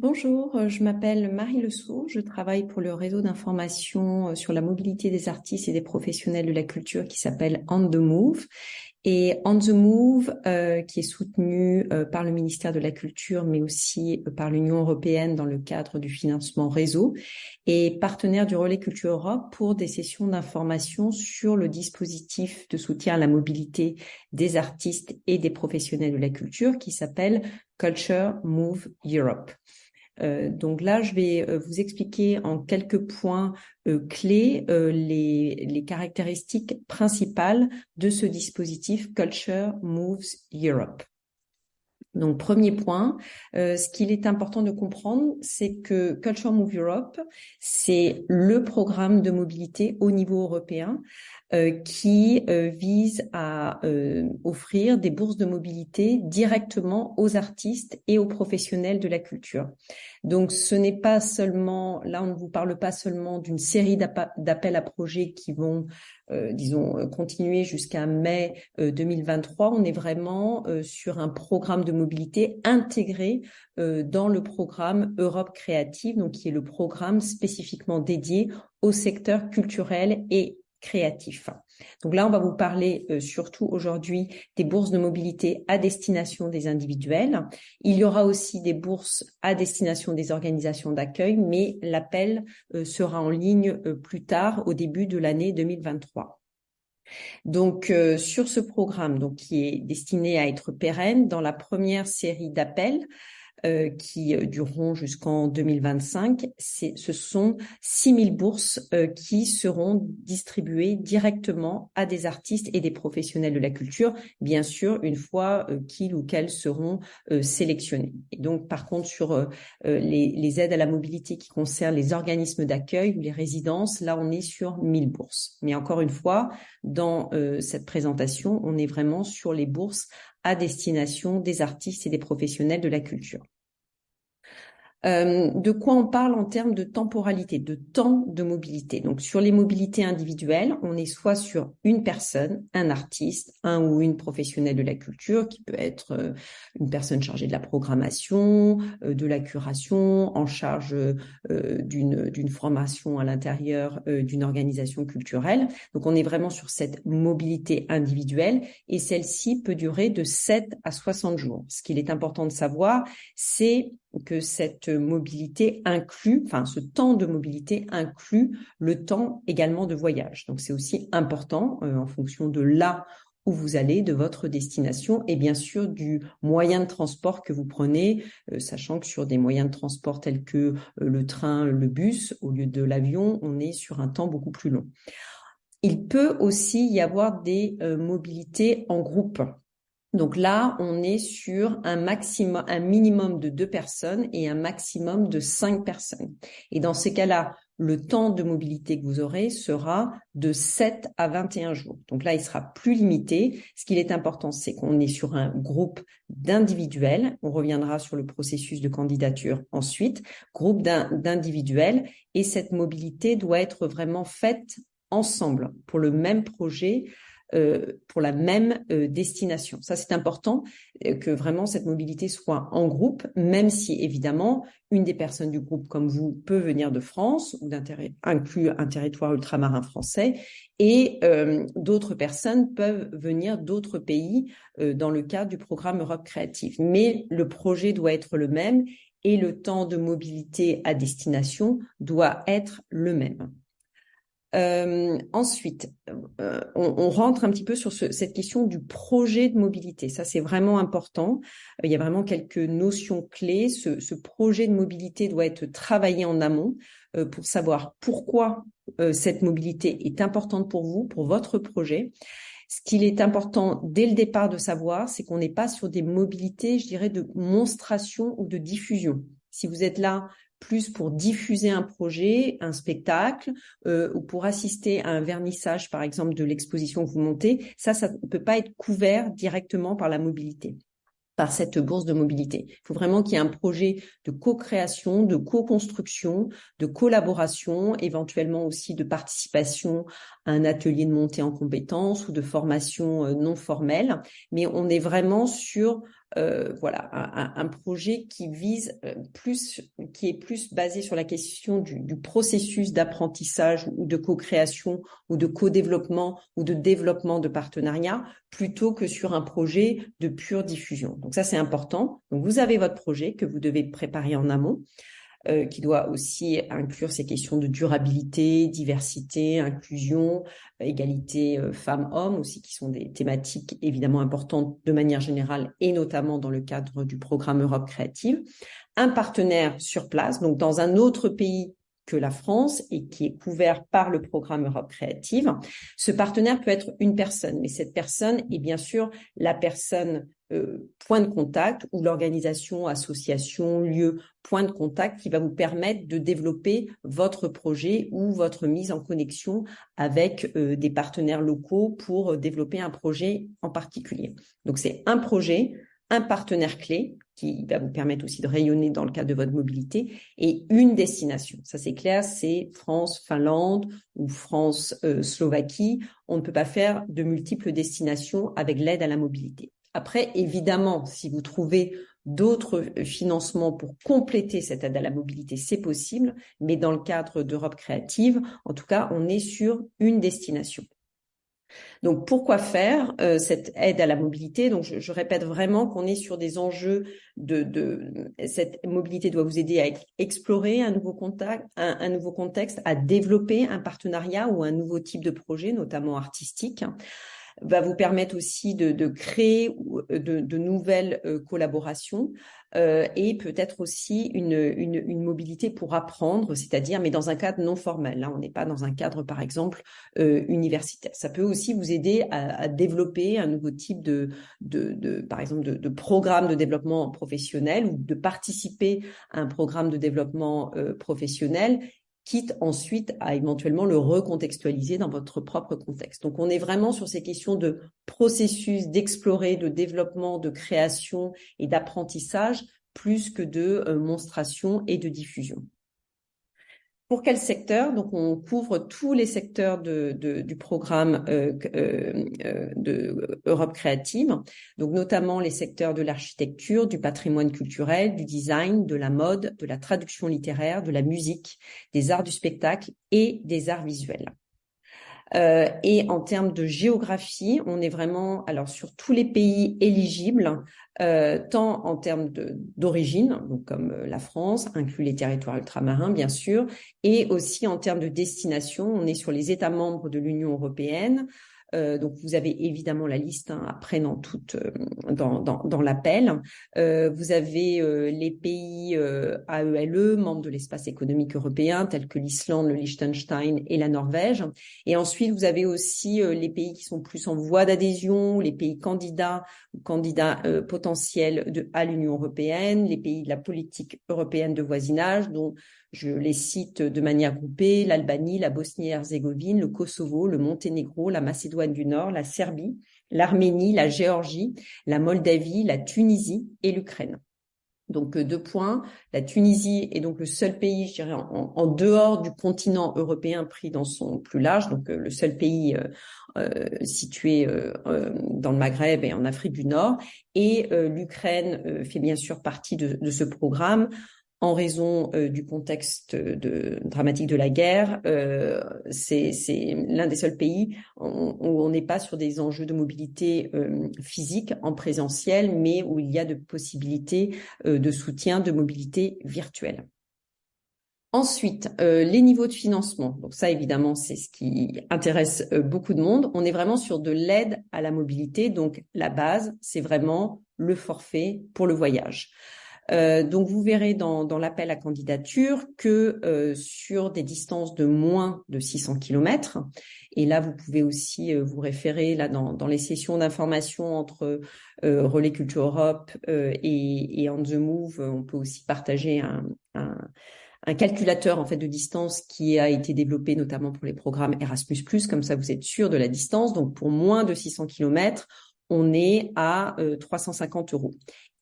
Bonjour, euh, je m'appelle Marie Lesaux, je travaille pour le réseau d'information euh, sur la mobilité des artistes et des professionnels de la culture qui s'appelle On the Move. Et On the Move, euh, qui est soutenu par le ministère de la Culture, mais aussi par l'Union européenne dans le cadre du financement réseau, est partenaire du Relais Culture Europe pour des sessions d'information sur le dispositif de soutien à la mobilité des artistes et des professionnels de la culture qui s'appelle Culture Move Europe. Euh, donc là, je vais euh, vous expliquer en quelques points euh, clés les, caractéristiques principales de ce dispositif Culture Moves Europe. Donc, premier point, ce qu'il est important de comprendre, c'est que Culture Move Europe, c'est le programme de mobilité au niveau européen qui euh, vise à euh, offrir des bourses de mobilité directement aux artistes et aux professionnels de la culture. Donc ce n'est pas seulement, là on ne vous parle pas seulement d'une série d'appels à projets qui vont, disons, continuer jusqu'à mai 2023, on est vraiment sur un programme de mobilité intégré dans le programme Europe Créative, donc qui est le programme spécifiquement dédié au secteur culturel et créatif. Donc là, on va vous parler euh, surtout aujourd'hui des bourses de mobilité à destination des individuels. Il y aura aussi des bourses à destination des organisations d'accueil, mais l'appel euh, sera en ligne euh, plus tard, au début de l'année 2023. Donc sur ce programme, donc qui est destiné à être pérenne, dans la première série d'appels, euh, qui euh, dureront jusqu'en 2025. Ce sont 6000 bourses euh, qui seront distribuées directement à des artistes et des professionnels de la culture, bien sûr, une fois qu'ils ou qu'elles seront sélectionnés. Et donc, par contre, sur les, les, aides à la mobilité qui concernent les organismes d'accueil ou les résidences, là, on est sur 1000 bourses. Mais encore une fois, dans cette présentation, on est vraiment sur les bourses à destination des artistes et des professionnels de la culture. Euh, de quoi on parle en termes de temporalité, de temps de mobilité. Donc sur les mobilités individuelles, on est soit sur une personne, un artiste, un ou une professionnelle de la culture, qui peut être euh, une personne chargée de la programmation, euh, de la curation, en charge d'une d'une formation à l'intérieur d'une organisation culturelle. Donc on est vraiment sur cette mobilité individuelle et celle-ci peut durer de 7 à 60 jours. Ce qu'il est important de savoir, c'est que cette mobilité inclut, enfin ce temps de mobilité inclut le temps également de voyage. Donc c'est aussi important euh, en fonction de là où vous allez, de votre destination et bien sûr du moyen de transport que vous prenez, euh, sachant que sur des moyens de transport tels que euh, le train, le bus, au lieu de l'avion, on est sur un temps beaucoup plus long. Il peut aussi y avoir des mobilités en groupe. Donc là, on est sur un minimum de deux personnes et un maximum de cinq personnes. Et dans ces cas-là, le temps de mobilité que vous aurez sera de 7 à 21 jours. Donc là, il sera plus limité. Ce qu'il est important, c'est qu'on est sur un groupe d'individuels. On reviendra sur le processus de candidature ensuite. Groupe d'individuels. Et cette mobilité doit être vraiment faite ensemble pour le même projet euh, pour la même euh, destination. Ça, c'est important euh, que vraiment cette mobilité soit en groupe, même si évidemment une des personnes du groupe comme vous peut venir de France ou inclut un territoire ultramarin français et d'autres personnes peuvent venir d'autres pays dans le cadre du programme Europe Créative. Mais le projet doit être le même et le temps de mobilité à destination doit être le même. Euh, ensuite, euh, on, rentre un petit peu sur cette question du projet de mobilité. Ça, c'est vraiment important. Euh, il y a vraiment quelques notions clés. Ce, projet de mobilité doit être travaillé en amont pour savoir pourquoi cette mobilité est importante pour vous, pour votre projet. Ce qu'il est important dès le départ de savoir, c'est qu'on n'est pas sur des mobilités, je dirais, de monstration ou de diffusion. Si vous êtes là plus pour diffuser un projet, un spectacle, euh, ou pour assister à un vernissage, par exemple, de l'exposition que vous montez, ça, ça ne peut pas être couvert directement par la mobilité par cette bourse de mobilité. Il faut vraiment qu'il y ait un projet de co-création, de co-construction, de collaboration, éventuellement aussi de participation à un atelier de montée en compétences ou de formation euh, non formelle. Mais on est vraiment sur euh, voilà, un, projet qui vise euh, plus, qui est plus basé sur la question du, du processus d'apprentissage ou de co-création ou de co-développement ou de développement de partenariat plutôt que sur un projet de pure diffusion. Donc ça, c'est important. Donc vous avez votre projet que vous devez préparer en amont. Euh, qui doit aussi inclure ces questions de durabilité, diversité, inclusion, égalité euh, femmes-hommes aussi, qui sont des thématiques évidemment importantes de manière générale et notamment dans le cadre du programme Europe créative. Un partenaire sur place, donc dans un autre pays que la France et qui est couvert par le programme Europe Créative. Ce partenaire peut être une personne, mais cette personne est bien sûr la personne euh, point de contact ou l'organisation, association, lieu, point de contact qui va vous permettre de développer votre projet ou votre mise en connexion avec euh, des partenaires locaux pour euh, développer un projet en particulier. Donc c'est un projet, un partenaire clé qui va vous permettre aussi de rayonner dans le cadre de votre mobilité et une destination. Ça c'est clair, c'est France, Finlande ou France, Slovaquie. On ne peut pas faire de multiples destinations avec l'aide à la mobilité. Après, évidemment, si vous trouvez d'autres financements pour compléter cette aide à la mobilité, c'est possible, mais dans le cadre d'Europe créative, en tout cas, on est sur une destination. Donc pourquoi faire euh, cette aide à la mobilité? Donc je, répète vraiment qu'on est sur des enjeux de, cette mobilité doit vous aider à explorer un nouveau contact, un nouveau contexte, à développer un partenariat ou un nouveau type de projet, notamment artistique va vous permettre aussi de, de créer euh, de, de, nouvelles euh, collaborations euh, et peut-être aussi une, une, une, mobilité pour apprendre, c'est-à-dire mais dans un cadre non formel. Là, on n'est pas dans un cadre, par exemple, euh, universitaire. Ça peut aussi vous aider à, à développer un nouveau type de, de, de par exemple, de, de, programme de développement professionnel ou de participer à un programme de développement euh, professionnel quitte ensuite à éventuellement le recontextualiser dans votre propre contexte. Donc on est vraiment sur ces questions de processus, d'explorer, de développement, de création et d'apprentissage, plus que de euh, monstration et de diffusion. Pour quel secteur? Donc, on couvre tous les secteurs du programme euh, euh, euh, de Europe créative, donc notamment les secteurs de l'architecture, du patrimoine culturel, du design, de la mode, de la traduction littéraire, de la musique, des arts du spectacle et des arts visuels. Euh, et en termes de géographie, on est vraiment alors sur tous les pays éligibles, euh, tant en termes d'origine, donc comme euh, la France, inclut les territoires ultramarins bien sûr, et aussi en termes de destination, on est sur les États membres de l'Union européenne, euh, donc vous avez évidemment la liste hein, après dans toute euh, dans, dans, dans l'appel. Euh, vous avez euh, les pays AELE, e, membres de l'espace économique européen, tels que l'Islande, le Liechtenstein et la Norvège. Et ensuite vous avez aussi les pays qui sont plus en voie d'adhésion, les pays candidats ou candidats potentiels de, à l'Union européenne, les pays de la politique européenne de voisinage, dont je les cite de manière groupée, l'Albanie, la Bosnie-Herzégovine, le Kosovo, le Monténégro, la Macédoine du Nord, la Serbie, l'Arménie, la Géorgie, la Moldavie, la Tunisie et l'Ukraine. Donc euh, deux points, la Tunisie est donc le seul pays, je dirais, en, dehors du continent européen pris dans son plus large, donc euh, le seul pays euh, situé dans le Maghreb et en Afrique du Nord. Et l'Ukraine fait bien sûr partie de ce programme en raison euh, du contexte dramatique de la guerre. Euh, c'est l'un des seuls pays où, on n'est pas sur des enjeux de mobilité euh, physique en présentiel, mais où il y a de possibilités de soutien de mobilité virtuelle. Ensuite, les niveaux de financement. Donc ça, évidemment, c'est ce qui intéresse beaucoup de monde. On est vraiment sur de l'aide à la mobilité. Donc la base, c'est vraiment le forfait pour le voyage. Euh, donc vous verrez dans, dans l'appel à candidature que euh, sur des distances de moins de 600 km, et là vous pouvez aussi euh, vous référer là dans, dans les sessions d'information entre Relais Culture Europe et, et On the Move, on peut aussi partager un, un, un calculateur en fait de distance qui a été développé notamment pour les programmes Erasmus+, comme ça vous êtes sûr de la distance. Donc pour moins de 600 km, on est à 350 euros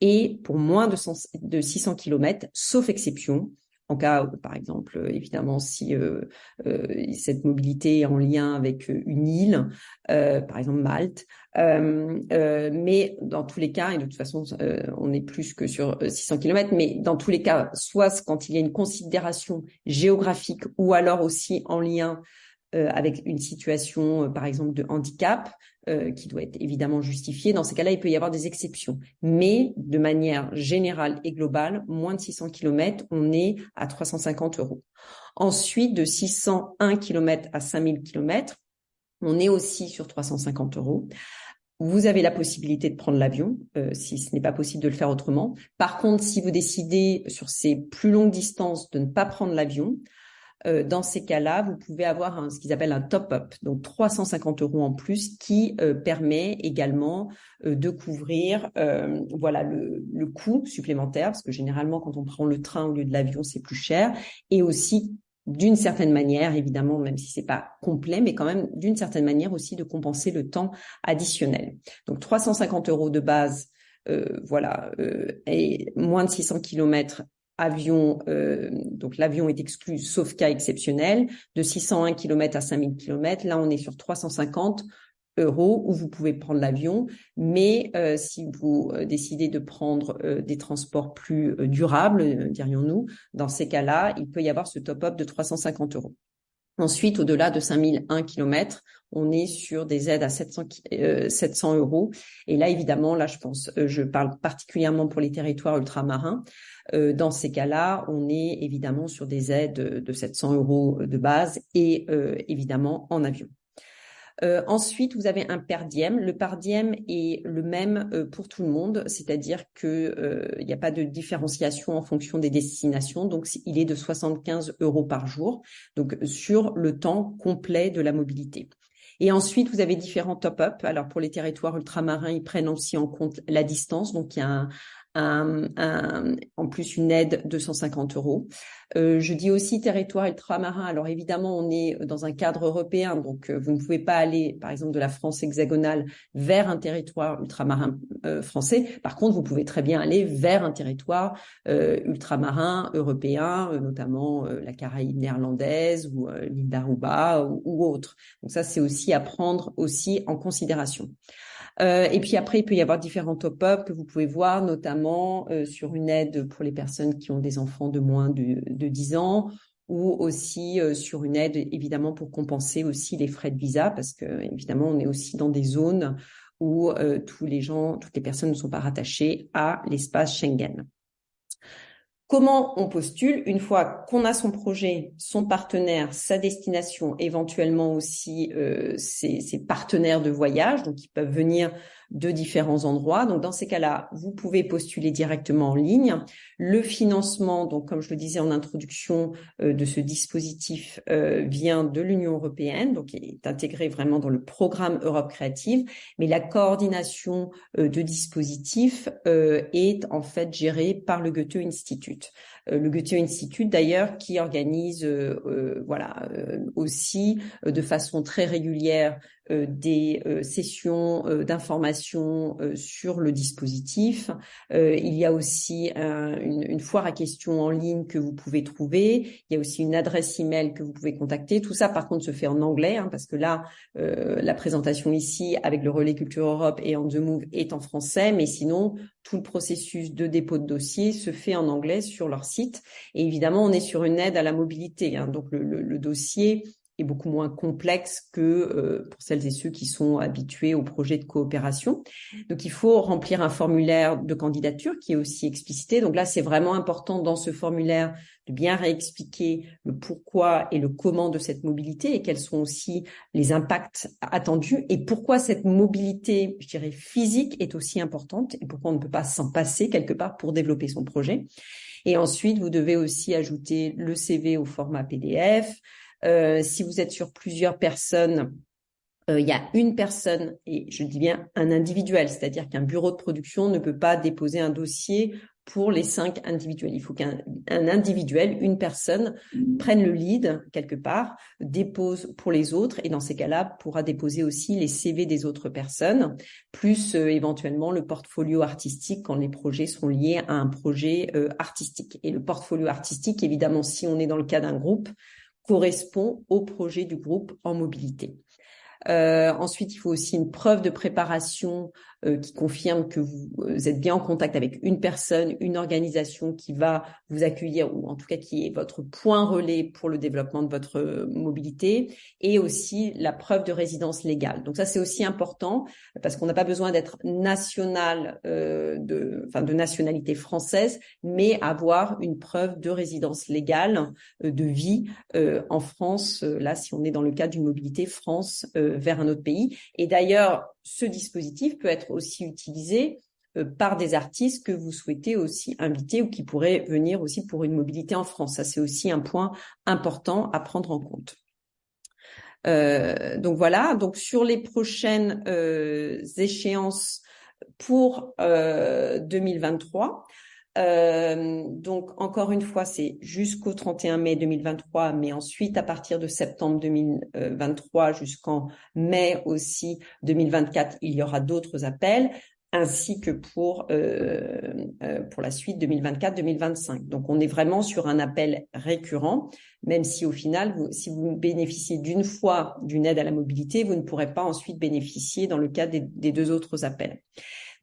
et pour moins de, 600 km, sauf exception, en cas, par exemple, évidemment, si cette mobilité est en lien avec une île, par exemple Malte. mais dans tous les cas, et de toute façon, on est plus que sur 600 km, mais dans tous les cas, soit quand il y a une considération géographique ou alors aussi en lien euh, avec une situation, euh, par exemple, de handicap, euh, qui doit être évidemment justifiée. Dans ces cas-là, il peut y avoir des exceptions. Mais de manière générale et globale, moins de 600 km, on est à 350 euros. Ensuite, de 601 km à 5000 km, on est aussi sur 350 euros. Vous avez la possibilité de prendre l'avion, si ce n'est pas possible de le faire autrement. Par contre, si vous décidez sur ces plus longues distances de ne pas prendre l'avion, euh, dans ces cas-là, vous pouvez avoir ce qu'ils appellent un top-up, donc 350 euros en plus, qui euh, permet également euh, de couvrir voilà le, le coût supplémentaire, parce que généralement quand on prend le train au lieu de l'avion, c'est plus cher, et aussi d'une certaine manière, évidemment, même si c'est pas complet, mais quand même d'une certaine manière aussi de compenser le temps additionnel. Donc 350 euros de base, euh, voilà, euh, et moins de 600 kilomètres avion, euh, donc l'avion est exclu sauf cas exceptionnel, de 601 km à 5000 km. Là, on est sur 350 euros où vous pouvez prendre l'avion. Mais euh, si vous euh, décidez de prendre des transports plus durables, dirions-nous, dans ces cas-là, il peut y avoir ce top-up de 350 euros. Ensuite, au-delà de 5001 km, on est sur des aides à 700, 700 euros. Et là, évidemment, là, je pense, je parle particulièrement pour les territoires ultramarins. Euh, dans ces cas-là, on est évidemment sur des aides de 700 euros de base et euh, évidemment en avion. Euh, ensuite, vous avez un per diem. Le per diem est le même pour tout le monde, c'est-à-dire que il n'y a pas de différenciation en fonction des destinations. Donc, il est de 75 euros par jour, donc sur le temps complet de la mobilité. Et ensuite, vous avez différents top-up. Alors, pour les territoires ultramarins, ils prennent aussi en compte la distance. Donc, il y a un, en plus une aide de 150 euros. Euh, je dis aussi territoire ultramarin. Alors évidemment, on est dans un cadre européen, donc euh, vous ne pouvez pas aller, par exemple, de la France hexagonale vers un territoire ultramarin euh, français. Par contre, vous pouvez très bien aller vers un territoire ultramarin européen, notamment la Caraïbe néerlandaise ou l'île d'Aruba ou, ou autre. Donc ça, c'est aussi à prendre aussi en considération. Euh, et puis après, il peut y avoir différents top-up que vous pouvez voir, notamment euh, sur une aide pour les personnes qui ont des enfants de moins de, de 10 ans ou aussi euh, sur une aide évidemment pour compenser aussi les frais de visa parce que évidemment on est aussi dans des zones où tous les gens, toutes les personnes ne sont pas rattachées à l'espace Schengen. Comment on postule une fois qu'on a son projet, son partenaire, sa destination, éventuellement aussi euh, ses, ses, partenaires de voyage, donc ils peuvent venir de différents endroits. Donc dans ces cas-là, vous pouvez postuler directement en ligne. Le financement, donc comme je le disais en introduction euh, de ce dispositif, euh, vient de l'Union européenne, donc il est intégré vraiment dans le programme Europe créative. Mais la coordination euh, de dispositifs est en fait gérée par le Goethe Institute. Euh, le Goethe Institute d'ailleurs qui organise euh, euh, voilà aussi de façon très régulière des sessions d'information sur le dispositif. il y a aussi une, foire à questions en ligne que vous pouvez trouver. Il y a aussi une adresse email que vous pouvez contacter. Tout ça, par contre, se fait en anglais hein, parce que là, la présentation ici avec le relais Culture Europe et en The Move est en français, mais sinon, tout le processus de dépôt de dossier se fait en anglais sur leur site et évidemment, on est sur une aide à la mobilité. Hein. donc le, dossier est beaucoup moins complexe que euh, pour celles et ceux qui sont habitués au projet de coopération. Donc il faut remplir un formulaire de candidature qui est aussi explicité. Donc là, c'est vraiment important dans ce formulaire de bien réexpliquer le pourquoi et le comment de cette mobilité et quels sont aussi les impacts attendus et pourquoi cette mobilité, je dirais, physique est aussi importante et pourquoi on ne peut pas s'en passer quelque part pour développer son projet. Et ensuite, vous devez aussi ajouter le CV au format PDF. Euh, si vous êtes sur plusieurs personnes, euh, il y a une personne, et je dis bien un individuel, c'est-à-dire qu'un bureau de production ne peut pas déposer un dossier pour les cinq individuels. Il faut qu'un individuel, une personne, prenne le lead quelque part, dépose pour les autres et dans ces cas-là pourra déposer aussi les CV des autres personnes, plus euh, éventuellement le portfolio artistique quand les projets sont liés à un projet euh, artistique. Et le portfolio artistique, évidemment, si on est dans le cas d'un groupe, correspond au projet du groupe en mobilité. Euh, ensuite, il faut aussi une preuve de préparation euh, qui confirme que vous, euh, êtes bien en contact avec une personne, une organisation qui va vous accueillir ou en tout cas qui est votre point relais pour le développement de votre euh, mobilité et aussi la preuve de résidence légale. Donc ça c'est aussi important parce qu'on n'a pas besoin d'être national euh, de enfin de nationalité française mais avoir une preuve de résidence légale de vie euh, en France là si on est dans le cadre d'une mobilité France vers un autre pays et d'ailleurs ce dispositif peut être aussi utilisé euh, par des artistes que vous souhaitez aussi inviter ou qui pourraient venir aussi pour une mobilité en France. Ça, c'est aussi un point important à prendre en compte. Euh, donc voilà, donc sur les prochaines euh, échéances pour 2023, euh, donc encore une fois, c'est jusqu'au 31 mai 2023, mais ensuite à partir de septembre 2023 jusqu'en mai aussi 2024, il y aura d'autres appels ainsi que pour euh, euh pour la suite 2024-2025. Donc on est vraiment sur un appel récurrent, même si au final, vous, si vous bénéficiez d'une fois d'une aide à la mobilité, vous ne pourrez pas ensuite bénéficier dans le cas des, des deux autres appels.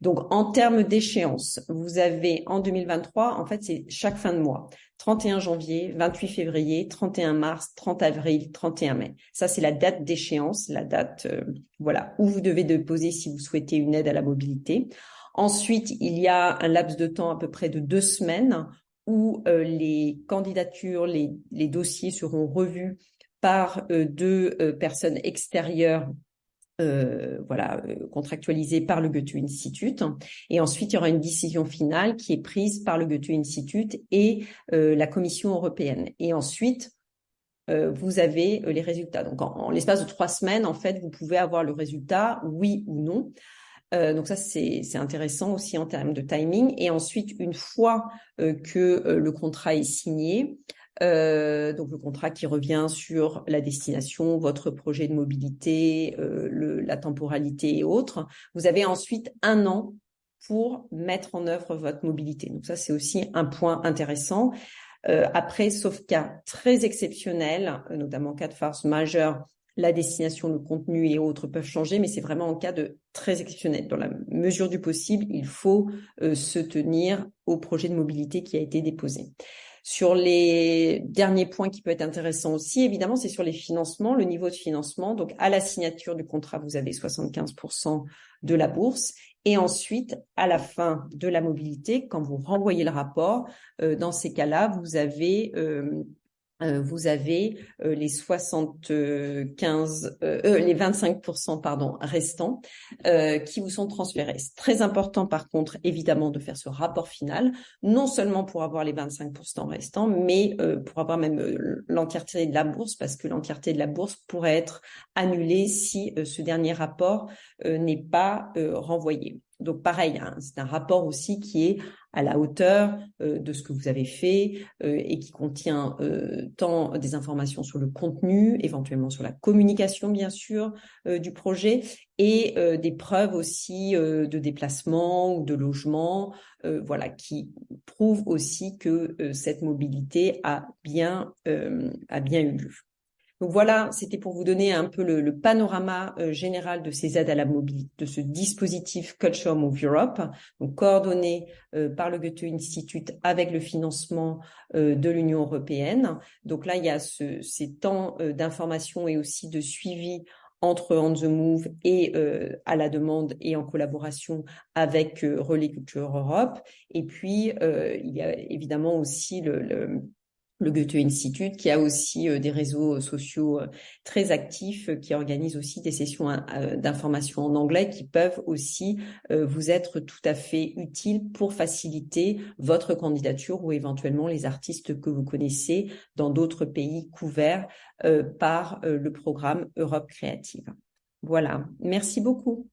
Donc, en termes d'échéance, vous avez en 2023, en fait, c'est chaque fin de mois. 31 janvier, 28 février, 31 mars, 30 avril, 31 mai. Ça, c'est la date d'échéance, la date, euh, voilà, où vous devez déposer si vous souhaitez une aide à la mobilité. Ensuite, il y a un laps de temps à peu près de deux semaines où euh, les candidatures, les, dossiers seront revus par euh, deux personnes extérieures euh, voilà, euh, contractualisé par le Goethe Institute. Et ensuite, il y aura une décision finale qui est prise par le Goethe Institute et euh, la Commission européenne. Et ensuite, euh, vous avez les résultats. Donc, en, l'espace de trois semaines, en fait, vous pouvez avoir le résultat, oui ou non. donc ça, c'est intéressant aussi en termes de timing. Et ensuite, une fois que le contrat est signé, euh, donc le contrat qui revient sur la destination, votre projet de mobilité, euh, le, la temporalité et autres. Vous avez ensuite un an pour mettre en œuvre votre mobilité. Donc ça, c'est aussi un point intéressant. Euh, après, sauf cas très exceptionnel, euh, notamment en cas de farce majeure, la destination, le contenu et autres peuvent changer, mais c'est vraiment en cas de très exceptionnel. Dans la mesure du possible, il faut euh, se tenir au projet de mobilité qui a été déposé. Sur les derniers points qui peut être intéressant aussi, évidemment, c'est sur les financements, le niveau de financement. Donc, à la signature du contrat, vous avez 75% de la bourse. Et ensuite, à la fin de la mobilité, quand vous renvoyez le rapport, euh, dans ces cas-là, vous avez euh, vous avez euh, les 75, euh, les 25% pardon restants qui vous sont transférés. C'est très important par contre évidemment de faire ce rapport final, non seulement pour avoir les 25% restants, mais pour avoir même l'entièreté de la bourse, parce que l'entièreté de la bourse pourrait être annulée si ce dernier rapport n'est pas renvoyé. Donc pareil, hein, c'est un rapport aussi qui est à la hauteur euh, de ce que vous avez fait euh, et qui contient euh, tant des informations sur le contenu, éventuellement sur la communication bien sûr du projet et des preuves aussi de déplacement ou de logement, voilà, qui prouvent aussi que cette mobilité a bien a bien eu lieu. Donc voilà, c'était pour vous donner un peu le, panorama euh, général de ces aides à la mobilité, de ce dispositif Culture Move Europe, donc coordonné euh, par le Goethe Institute avec le financement euh, de l'Union européenne. Donc là, il y a ce, ces temps d'information et aussi de suivi entre On the Move et à la demande et en collaboration avec Relais Culture Europe. Et puis, il y a évidemment aussi le le Goethe Institute, qui a aussi euh, des réseaux euh, sociaux euh, très actifs, qui organisent aussi des sessions d'information en anglais qui peuvent aussi vous être tout à fait utiles pour faciliter votre candidature ou éventuellement les artistes que vous connaissez dans d'autres pays couverts par le programme Europe créative. Voilà, merci beaucoup.